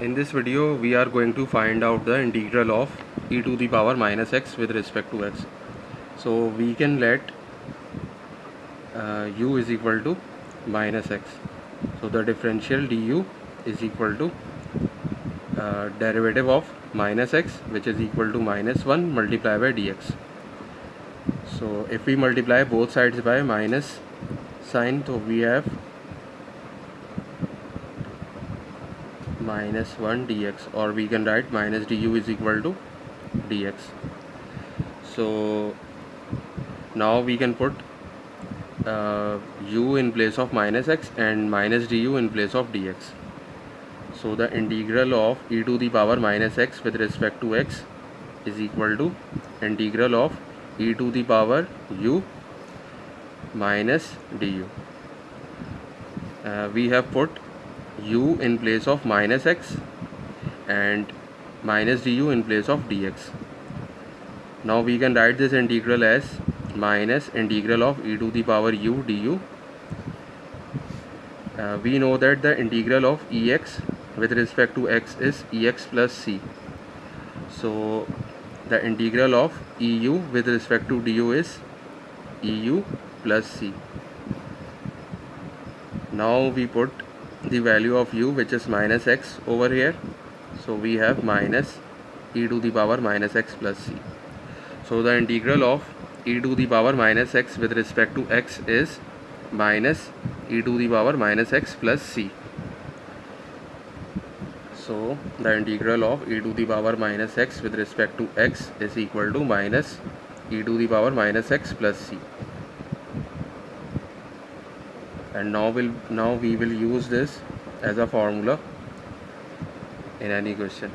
In this video we are going to find out the integral of e to the power minus x with respect to x. So we can let uh, u is equal to minus x. So the differential du is equal to uh, derivative of minus x which is equal to minus 1 multiplied by dx. So if we multiply both sides by minus sign so we have minus 1 dx or we can write minus du is equal to dx. So now we can put uh, u in place of minus x and minus du in place of dx. So the integral of e to the power minus x with respect to x is equal to integral of e to the power u minus du. Uh, we have put u in place of minus x and minus du in place of dx. Now we can write this integral as minus integral of e to the power u du. Uh, we know that the integral of ex with respect to x is ex plus c. So the integral of eu with respect to du is eu plus c. Now we put the value of u which is minus x over here. So we have minus e to the power minus x plus c. So the integral of e to the power minus x with respect to x is minus e to the power minus x plus c. So the integral of e to the power minus x with respect to x is equal to minus e to the power minus x plus c and now will now we will use this as a formula in any question